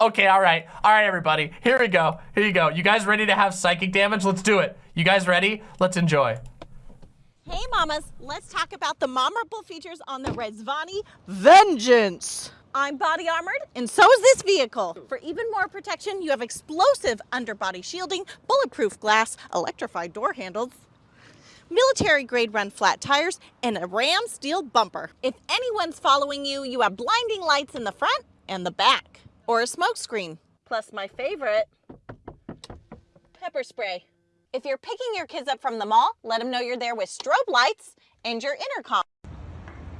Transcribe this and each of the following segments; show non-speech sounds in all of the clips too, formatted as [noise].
Okay, all right. All right, everybody. Here we go. Here you go. You guys ready to have psychic damage? Let's do it. You guys ready? Let's enjoy. Hey mamas, let's talk about the memorable features on the Rezvani Vengeance. I'm body armored and so is this vehicle. For even more protection, you have explosive underbody shielding, bulletproof glass, electrified door handles, military grade run flat tires, and a ram steel bumper. If anyone's following you, you have blinding lights in the front and the back, or a smoke screen. Plus my favorite, pepper spray. If you're picking your kids up from the mall, let them know you're there with strobe lights and your intercom.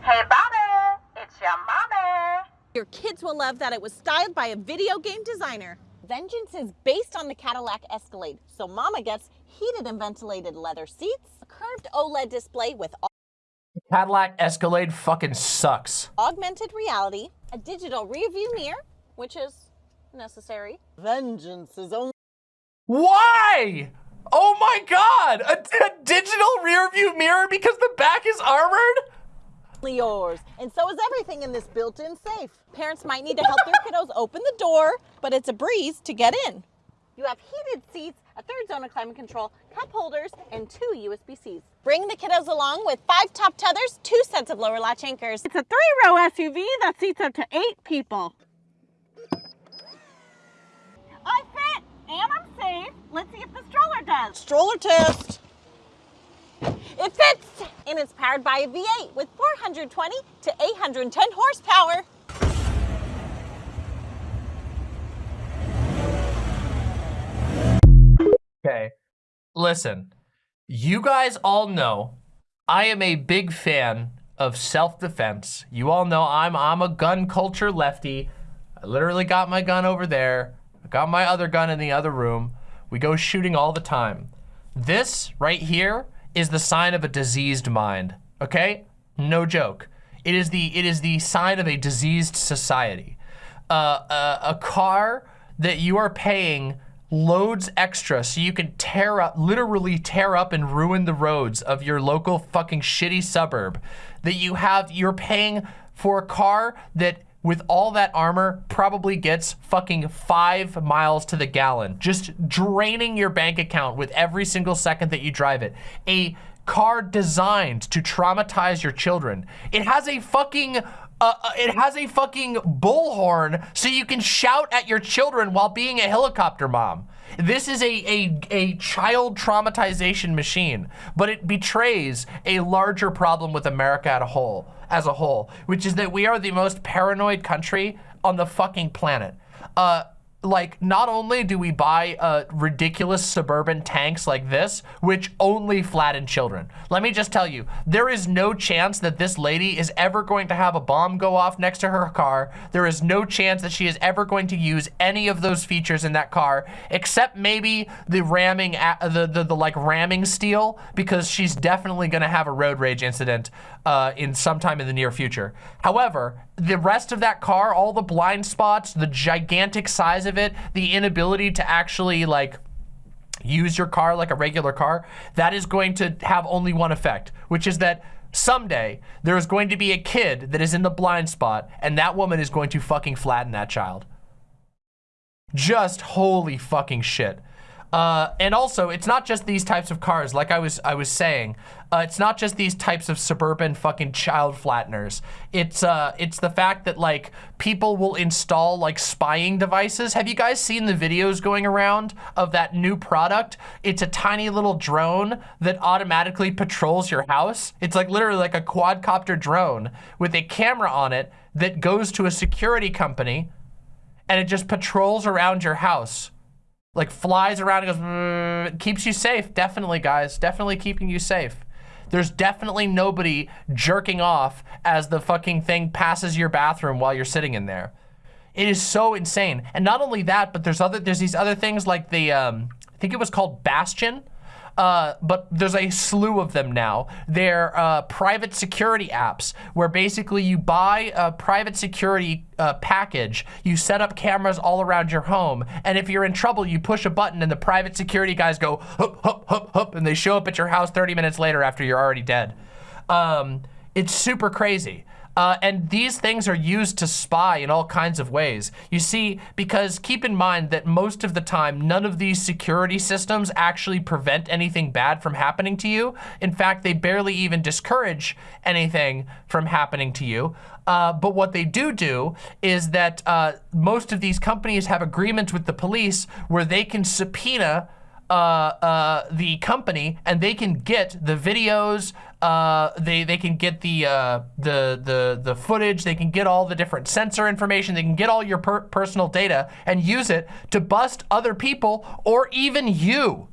Hey, Bobby, it's your mommy. Your kids will love that it was styled by a video game designer. Vengeance is based on the Cadillac Escalade, so Mama gets heated and ventilated leather seats, a curved OLED display with Cadillac Escalade fucking sucks. augmented reality, a digital rearview mirror, which is necessary. Vengeance is only Why? Oh my god! A, a digital rear view mirror because the back is armored? yours. And so is everything in this built-in safe. Parents might need to help their kiddos [laughs] open the door, but it's a breeze to get in. You have heated seats, a third zone of climate control, cup holders, and two USB-Cs. Bring the kiddos along with five top tethers, two sets of lower latch anchors. It's a three-row SUV that seats up to eight people. I fit and I'm safe. Let's see if the stroller. Test. It fits and it's powered by a V8 with 420 to 810 horsepower. Okay. Listen, you guys all know I am a big fan of self-defense. You all know I'm I'm a gun culture lefty. I literally got my gun over there. I got my other gun in the other room. We go shooting all the time. This right here is the sign of a diseased mind, okay? No joke. It is the it is the sign of a diseased society. Uh, uh, a car that you are paying loads extra so you can tear up, literally tear up and ruin the roads of your local fucking shitty suburb. That you have, you're paying for a car that with all that armor probably gets fucking five miles to the gallon, just draining your bank account with every single second that you drive it. A car designed to traumatize your children. It has a fucking uh, uh, it has a fucking bullhorn so you can shout at your children while being a helicopter mom. This is a, a, a child traumatization machine, but it betrays a larger problem with America as a whole, as a whole, which is that we are the most paranoid country on the fucking planet. Uh, like not only do we buy uh, ridiculous suburban tanks like this, which only flatten children. Let me just tell you, there is no chance that this lady is ever going to have a bomb go off next to her car. There is no chance that she is ever going to use any of those features in that car, except maybe the ramming, the, the, the like ramming steel, because she's definitely going to have a road rage incident uh, in sometime in the near future. However, the rest of that car, all the blind spots, the gigantic size of it, the inability to actually like use your car like a regular car, that is going to have only one effect, which is that someday there is going to be a kid that is in the blind spot and that woman is going to fucking flatten that child. Just holy fucking shit. Uh, and also, it's not just these types of cars. Like I was, I was saying, uh, it's not just these types of suburban fucking child flatteners. It's, uh, it's the fact that like people will install like spying devices. Have you guys seen the videos going around of that new product? It's a tiny little drone that automatically patrols your house. It's like literally like a quadcopter drone with a camera on it that goes to a security company and it just patrols around your house like flies around and goes, mm, keeps you safe. Definitely, guys. Definitely keeping you safe. There's definitely nobody jerking off as the fucking thing passes your bathroom while you're sitting in there. It is so insane. And not only that, but there's other there's these other things like the um, I think it was called Bastion uh, but there's a slew of them now. They're uh, private security apps where basically you buy a private security uh, package, you set up cameras all around your home, and if you're in trouble, you push a button and the private security guys go hup, hup, hup, hup, and they show up at your house 30 minutes later after you're already dead. Um, it's super crazy. Uh, and these things are used to spy in all kinds of ways. You see, because keep in mind that most of the time, none of these security systems actually prevent anything bad from happening to you. In fact, they barely even discourage anything from happening to you. Uh, but what they do do is that uh, most of these companies have agreements with the police where they can subpoena uh, uh, the company and they can get the videos, uh, they, they can get the, uh, the, the, the footage, they can get all the different sensor information, they can get all your per personal data and use it to bust other people or even you.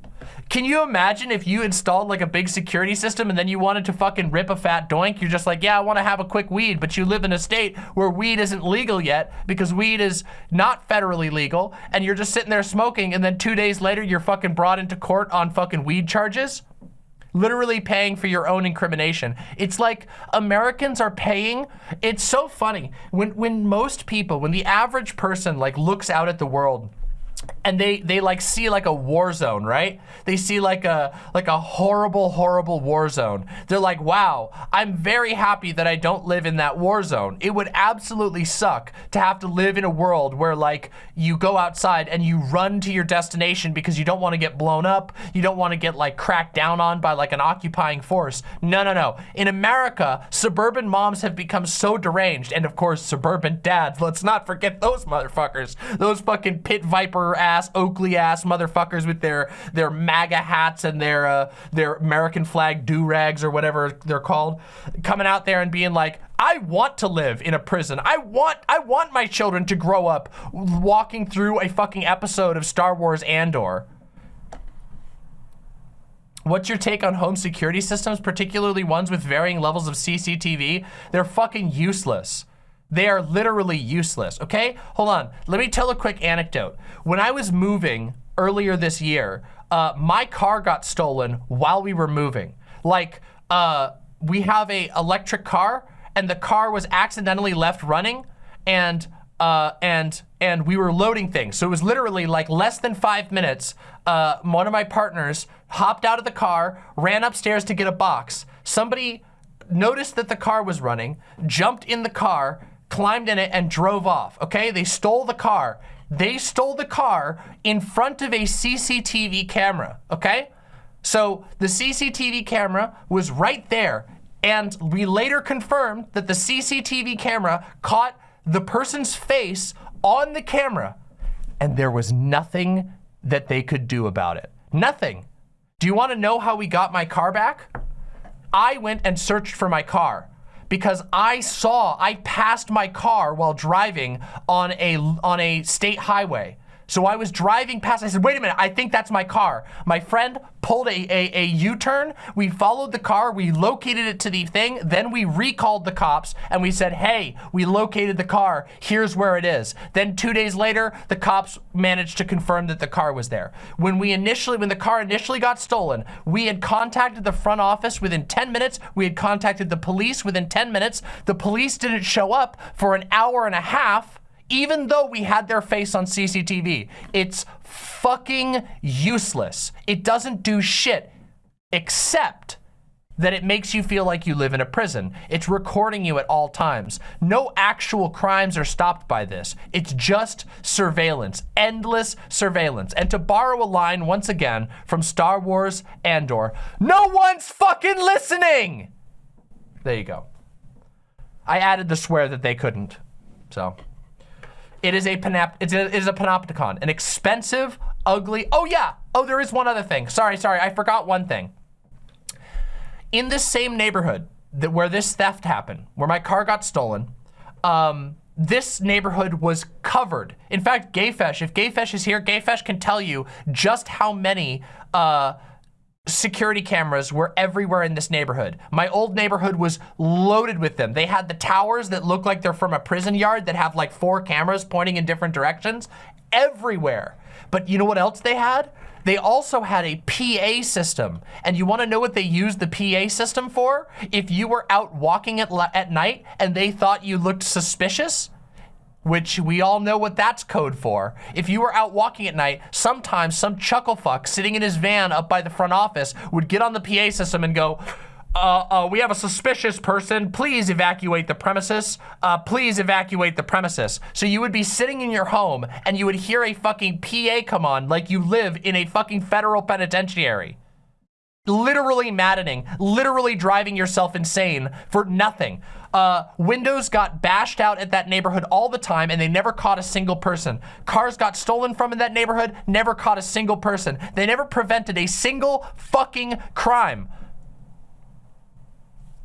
Can you imagine if you installed like a big security system and then you wanted to fucking rip a fat doink? You're just like, yeah, I want to have a quick weed, but you live in a state where weed isn't legal yet because weed is not federally legal and you're just sitting there smoking and then two days later you're fucking brought into court on fucking weed charges? Literally paying for your own incrimination. It's like Americans are paying. It's so funny when when most people, when the average person like looks out at the world and they they like see like a war zone, right? They see like a like a horrible horrible war zone. They're like, "Wow, I'm very happy that I don't live in that war zone. It would absolutely suck to have to live in a world where like you go outside and you run to your destination because you don't want to get blown up, you don't want to get like cracked down on by like an occupying force. No, no, no. In America, suburban moms have become so deranged and of course suburban dads. Let's not forget those motherfuckers. Those fucking pit viper ass, Oakley ass motherfuckers with their their MAGA hats and their uh, their American flag do rags or whatever they're called, coming out there and being like, I want to live in a prison. I want I want my children to grow up walking through a fucking episode of Star Wars Andor. What's your take on home security systems, particularly ones with varying levels of CCTV? They're fucking useless. They are literally useless, okay? Hold on, let me tell a quick anecdote. When I was moving earlier this year, uh, my car got stolen while we were moving. Like, uh, we have a electric car and the car was accidentally left running and uh, and and we were loading things. So it was literally like less than five minutes. Uh, one of my partners hopped out of the car, ran upstairs to get a box. Somebody noticed that the car was running, jumped in the car, climbed in it and drove off, okay? They stole the car. They stole the car in front of a CCTV camera, okay? So the CCTV camera was right there and we later confirmed that the CCTV camera caught the person's face on the camera and there was nothing that they could do about it. Nothing. Do you want to know how we got my car back? I went and searched for my car because I saw, I passed my car while driving on a, on a state highway. So I was driving past, I said, wait a minute, I think that's my car. My friend pulled a, a, a U-turn, we followed the car, we located it to the thing, then we recalled the cops and we said, hey, we located the car, here's where it is. Then two days later, the cops managed to confirm that the car was there. When we initially, when the car initially got stolen, we had contacted the front office within 10 minutes, we had contacted the police within 10 minutes, the police didn't show up for an hour and a half, even though we had their face on CCTV. It's fucking useless. It doesn't do shit except that it makes you feel like you live in a prison. It's recording you at all times. No actual crimes are stopped by this. It's just surveillance, endless surveillance. And to borrow a line once again from Star Wars Andor, no one's fucking listening! There you go. I added the swear that they couldn't, so. It is a panop it's a, it is a panopticon, an expensive, ugly. Oh yeah. Oh, there is one other thing. Sorry, sorry. I forgot one thing. In this same neighborhood that where this theft happened, where my car got stolen, um, this neighborhood was covered. In fact, Gayfesh, if Gayfesh is here, Gayfesh can tell you just how many uh, security cameras were everywhere in this neighborhood. My old neighborhood was loaded with them. They had the towers that look like they're from a prison yard that have like four cameras pointing in different directions everywhere. But you know what else they had? They also had a PA system. And you wanna know what they used the PA system for? If you were out walking at, at night and they thought you looked suspicious, which we all know what that's code for. If you were out walking at night, sometimes some chuckle fuck sitting in his van up by the front office would get on the PA system and go, uh, uh, we have a suspicious person. Please evacuate the premises. Uh, please evacuate the premises. So you would be sitting in your home and you would hear a fucking PA come on like you live in a fucking federal penitentiary. Literally maddening, literally driving yourself insane for nothing. Uh, windows got bashed out at that neighborhood all the time and they never caught a single person. Cars got stolen from in that neighborhood, never caught a single person. They never prevented a single fucking crime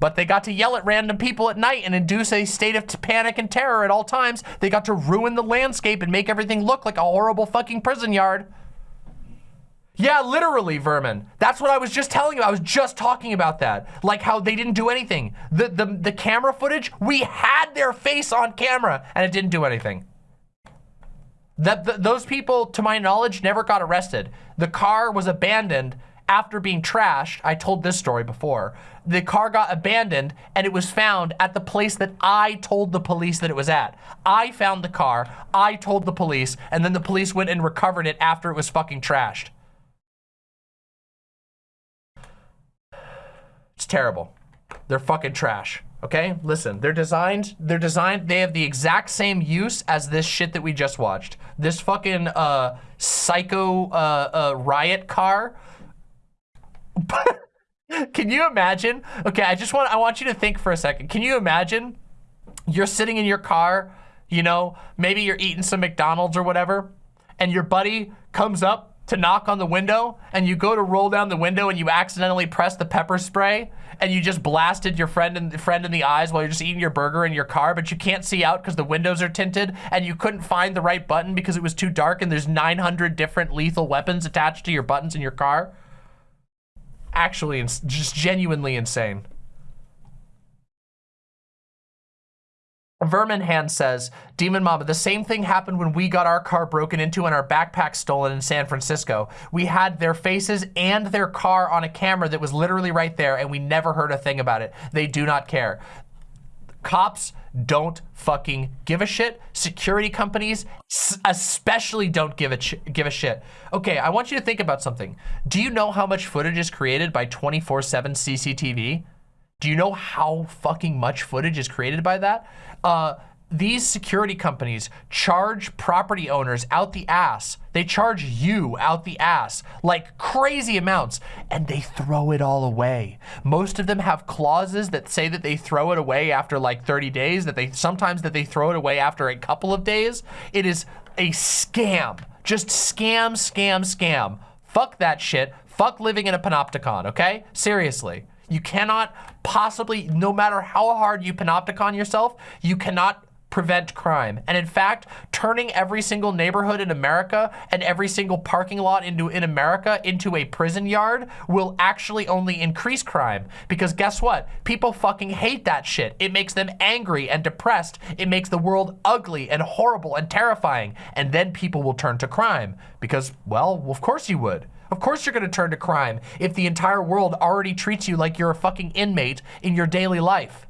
but they got to yell at random people at night and induce a state of panic and terror at all times. They got to ruin the landscape and make everything look like a horrible fucking prison yard. Yeah, literally, Vermin. That's what I was just telling you. I was just talking about that. Like how they didn't do anything. The, the, the camera footage, we had their face on camera and it didn't do anything. That those people, to my knowledge, never got arrested. The car was abandoned after being trashed. I told this story before the car got abandoned and it was found at the place that I told the police that it was at. I found the car, I told the police, and then the police went and recovered it after it was fucking trashed. It's terrible. They're fucking trash. Okay, listen, they're designed, they're designed, they have the exact same use as this shit that we just watched. This fucking uh, psycho uh, uh, riot car. [laughs] Can you imagine? Okay, I just want I want you to think for a second. Can you imagine you're sitting in your car, you know, maybe you're eating some McDonald's or whatever, and your buddy comes up to knock on the window and you go to roll down the window and you accidentally press the pepper spray and you just blasted your friend in, friend in the eyes while you're just eating your burger in your car, but you can't see out because the windows are tinted and you couldn't find the right button because it was too dark and there's 900 different lethal weapons attached to your buttons in your car actually just genuinely insane. Vermin Hand says, Demon Mama, the same thing happened when we got our car broken into and our backpack stolen in San Francisco. We had their faces and their car on a camera that was literally right there and we never heard a thing about it. They do not care. Cops don't fucking give a shit. Security companies especially don't give a give a shit. Okay, I want you to think about something. Do you know how much footage is created by 24/7 CCTV? Do you know how fucking much footage is created by that? Uh, these security companies charge property owners out the ass. They charge you out the ass like crazy amounts and they throw it all away. Most of them have clauses that say that they throw it away after like 30 days, that they sometimes that they throw it away after a couple of days. It is a scam. Just scam, scam, scam. Fuck that shit. Fuck living in a panopticon, okay? Seriously. You cannot possibly, no matter how hard you panopticon yourself, you cannot prevent crime. And in fact, turning every single neighborhood in America and every single parking lot into in America into a prison yard will actually only increase crime. Because guess what? People fucking hate that shit. It makes them angry and depressed. It makes the world ugly and horrible and terrifying. And then people will turn to crime. Because, well, of course you would. Of course you're gonna turn to crime if the entire world already treats you like you're a fucking inmate in your daily life.